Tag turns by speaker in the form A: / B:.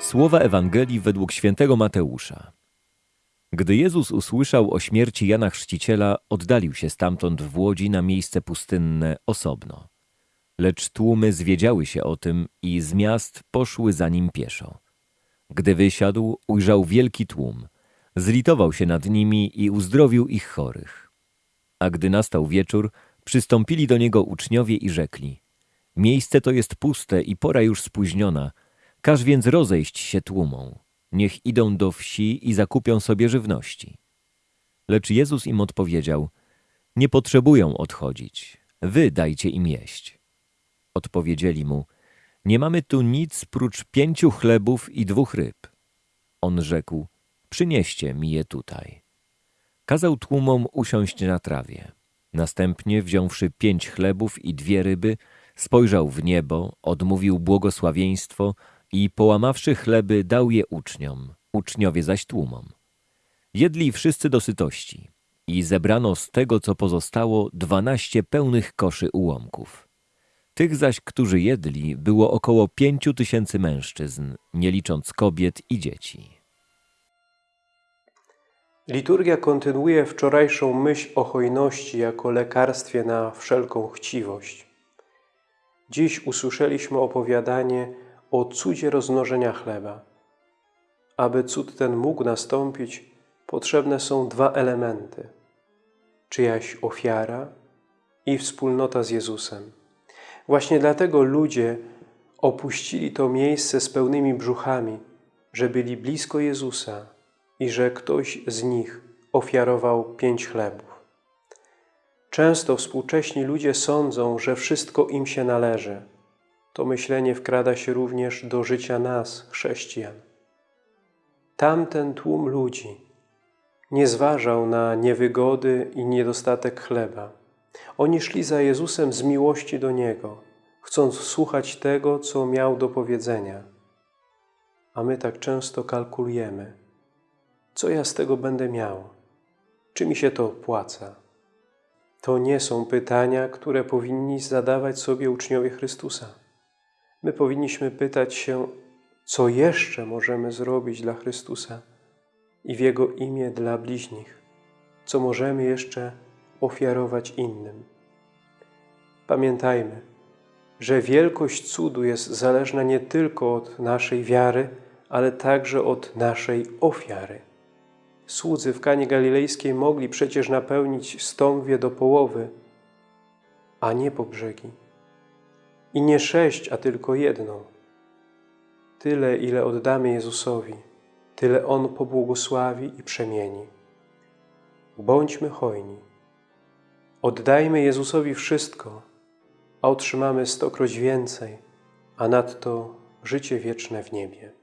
A: Słowa Ewangelii według świętego Mateusza. Gdy Jezus usłyszał o śmierci Jana Chrzciciela, oddalił się stamtąd w łodzi na miejsce pustynne osobno. Lecz tłumy zwiedziały się o tym i z miast poszły za nim pieszo. Gdy wysiadł, ujrzał wielki tłum. Zlitował się nad nimi i uzdrowił ich chorych. A gdy nastał wieczór, przystąpili do niego uczniowie i rzekli: Miejsce to jest puste i pora już spóźniona. Każ więc rozejść się tłumom. Niech idą do wsi i zakupią sobie żywności. Lecz Jezus im odpowiedział: Nie potrzebują odchodzić. Wy dajcie im jeść. Odpowiedzieli mu: Nie mamy tu nic prócz pięciu chlebów i dwóch ryb. On rzekł: Przynieście mi je tutaj. Kazał tłumom usiąść na trawie. Następnie, wziąwszy pięć chlebów i dwie ryby, spojrzał w niebo, odmówił błogosławieństwo i połamawszy chleby, dał je uczniom, uczniowie zaś tłumom. Jedli wszyscy do sytości i zebrano z tego, co pozostało, dwanaście pełnych koszy ułomków. Tych zaś, którzy jedli, było około pięciu tysięcy mężczyzn, nie licząc kobiet i dzieci.
B: Liturgia kontynuuje wczorajszą myśl o hojności jako lekarstwie na wszelką chciwość. Dziś usłyszeliśmy opowiadanie o cudzie rozmnożenia chleba. Aby cud ten mógł nastąpić, potrzebne są dwa elementy: czyjaś ofiara i wspólnota z Jezusem. Właśnie dlatego ludzie opuścili to miejsce z pełnymi brzuchami, że byli blisko Jezusa i że ktoś z nich ofiarował pięć chlebów. Często współcześni ludzie sądzą, że wszystko im się należy. To myślenie wkrada się również do życia nas, chrześcijan. Tamten tłum ludzi nie zważał na niewygody i niedostatek chleba. Oni szli za Jezusem z miłości do Niego, chcąc słuchać tego, co miał do powiedzenia. A my tak często kalkulujemy. Co ja z tego będę miał? Czy mi się to opłaca? To nie są pytania, które powinni zadawać sobie uczniowie Chrystusa. My powinniśmy pytać się, co jeszcze możemy zrobić dla Chrystusa i w Jego imię dla bliźnich, co możemy jeszcze ofiarować innym. Pamiętajmy, że wielkość cudu jest zależna nie tylko od naszej wiary, ale także od naszej ofiary. Słudzy w Kanie Galilejskiej mogli przecież napełnić stągwie do połowy, a nie po brzegi. I nie sześć, a tylko jedną. Tyle, ile oddamy Jezusowi, tyle On pobłogosławi i przemieni. Bądźmy hojni. Oddajmy Jezusowi wszystko, a otrzymamy stokroć więcej, a nadto życie wieczne w niebie.